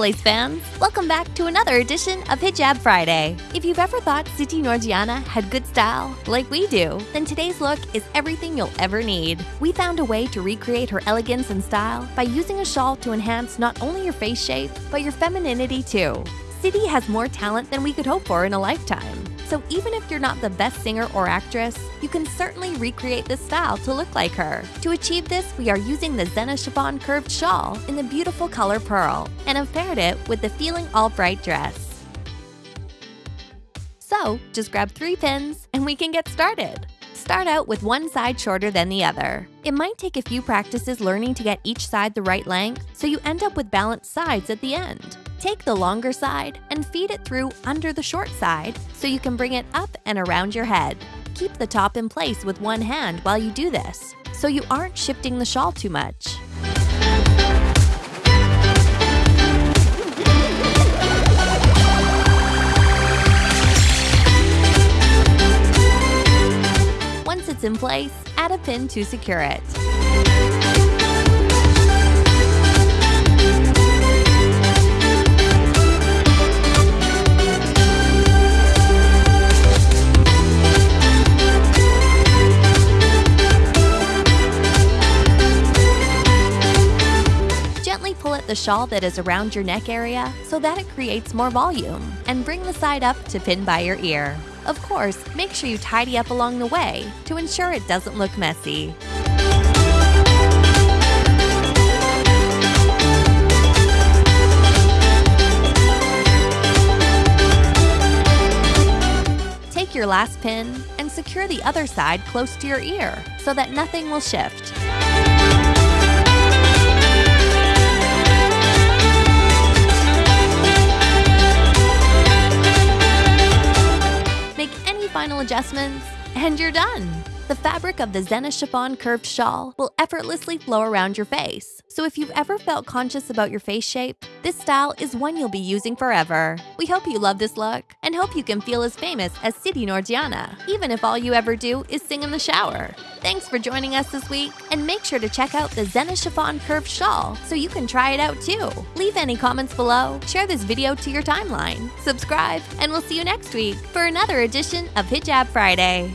Soleil fans! Welcome back to another edition of Hijab Friday. If you've ever thought Siti Nordiana had good style, like we do, then today's look is everything you'll ever need. We found a way to recreate her elegance and style by using a shawl to enhance not only your face shape, but your femininity too. Siti has more talent than we could hope for in a lifetime. So even if you're not the best singer or actress, you can certainly recreate this style to look like her. To achieve this, we are using the Zena chiffon curved shawl in the beautiful color pearl and have paired it with the Feeling All Bright dress. So just grab three pins and we can get started. Start out with one side shorter than the other. It might take a few practices learning to get each side the right length, so you end up with balanced sides at the end. Take the longer side and feed it through under the short side so you can bring it up and around your head. Keep the top in place with one hand while you do this, so you aren't shifting the shawl too much. It's in place, add a pin to secure it. Gently pull at the shawl that is around your neck area so that it creates more volume, and bring the side up to pin by your ear. Of course, make sure you tidy up along the way to ensure it doesn't look messy. Take your last pin and secure the other side close to your ear so that nothing will shift. Final adjustments, and you're done. The fabric of the Zena chiffon curved shawl will effortlessly flow around your face. So if you've ever felt conscious about your face shape, this style is one you'll be using forever. We hope you love this look and hope you can feel as famous as Siti Nordiana, even if all you ever do is sing in the shower. Thanks for joining us this week, and make sure to check out the Zena chiffon curved shawl so you can try it out too. Leave any comments below, share this video to your timeline, subscribe, and we'll see you next week for another edition of Hijab Friday.